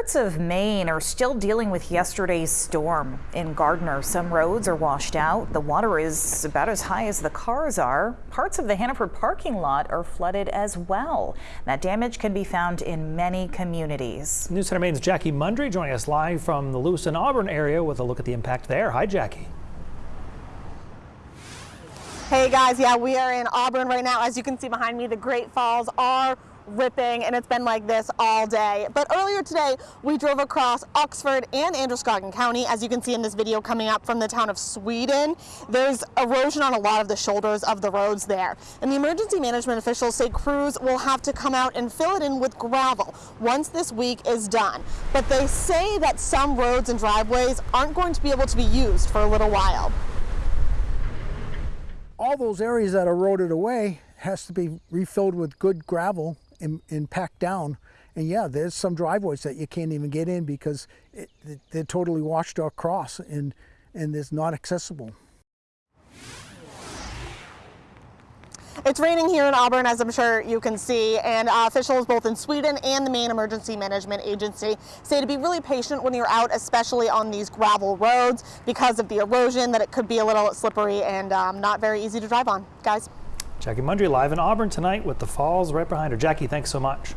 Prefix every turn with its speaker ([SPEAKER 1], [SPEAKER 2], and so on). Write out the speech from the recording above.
[SPEAKER 1] Parts of Maine are still dealing with yesterday's storm. In Gardiner, some roads are washed out. The water is about as high as the cars are. Parts of the Hannaford parking lot are flooded as well. That damage can be found in many communities.
[SPEAKER 2] News Center Maine's Jackie Mundry joining us live from the Lewiston Auburn area with a look at the impact there. Hi, Jackie.
[SPEAKER 3] Hey guys, yeah, we are in Auburn right now. As you can see behind me, the Great Falls are ripping and it's been like this all day. But earlier today, we drove across Oxford and Androscoggin County, as you can see in this video coming up from the town of Sweden. There's erosion on a lot of the shoulders of the roads there. And the emergency management officials say crews will have to come out and fill it in with gravel once this week is done. But they say that some roads and driveways aren't going to be able to be used for a little while.
[SPEAKER 4] All those areas that eroded away has to be refilled with good gravel and, and packed down. And yeah, there's some driveways that you can't even get in because it, they're totally washed across and, and it's not accessible.
[SPEAKER 3] It's raining here in Auburn, as I'm sure you can see, and uh, officials both in Sweden and the Maine Emergency Management Agency say to be really patient when you're out, especially on these gravel roads, because of the erosion, that it could be a little slippery and um, not very easy to drive on. Guys?
[SPEAKER 2] Jackie Mundry live in Auburn tonight with the falls right behind her. Jackie, thanks so much.